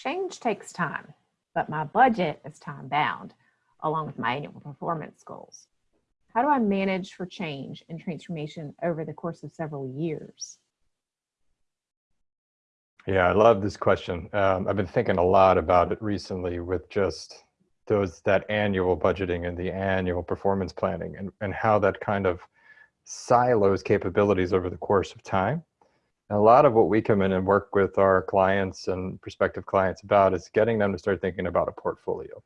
Change takes time, but my budget is time bound, along with my annual performance goals. How do I manage for change and transformation over the course of several years? Yeah, I love this question. Um, I've been thinking a lot about it recently with just those that annual budgeting and the annual performance planning and, and how that kind of silos capabilities over the course of time. A lot of what we come in and work with our clients and prospective clients about is getting them to start thinking about a portfolio.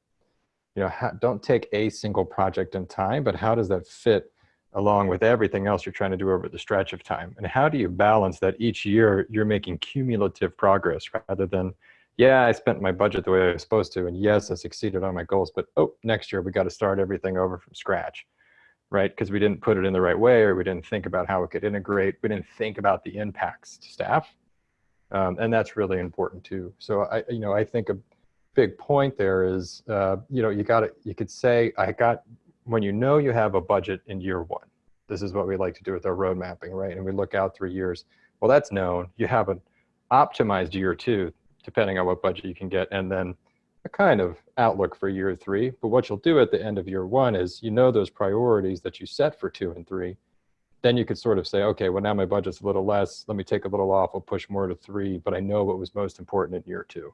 You know, don't take a single project in time, but how does that fit along with everything else you're trying to do over the stretch of time? And how do you balance that each year you're making cumulative progress rather than, yeah, I spent my budget the way I was supposed to, and yes, I succeeded on my goals, but oh, next year we got to start everything over from scratch right? Because we didn't put it in the right way or we didn't think about how it could integrate. We didn't think about the impacts to staff. Um, and that's really important too. So I, you know, I think a big point there is, uh, you know, you got to, you could say, I got, when you know you have a budget in year one, this is what we like to do with our road mapping, right? And we look out three years. Well, that's known. You have an optimized year two, depending on what budget you can get. And then a kind of outlook for year three. But what you'll do at the end of year one is you know those priorities that you set for two and three. Then you could sort of say, okay, well now my budget's a little less. Let me take a little off. I'll push more to three, but I know what was most important in year two.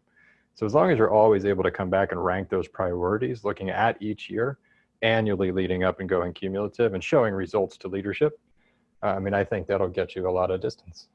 So as long as you're always able to come back and rank those priorities, looking at each year, annually leading up and going cumulative and showing results to leadership, uh, I mean, I think that'll get you a lot of distance.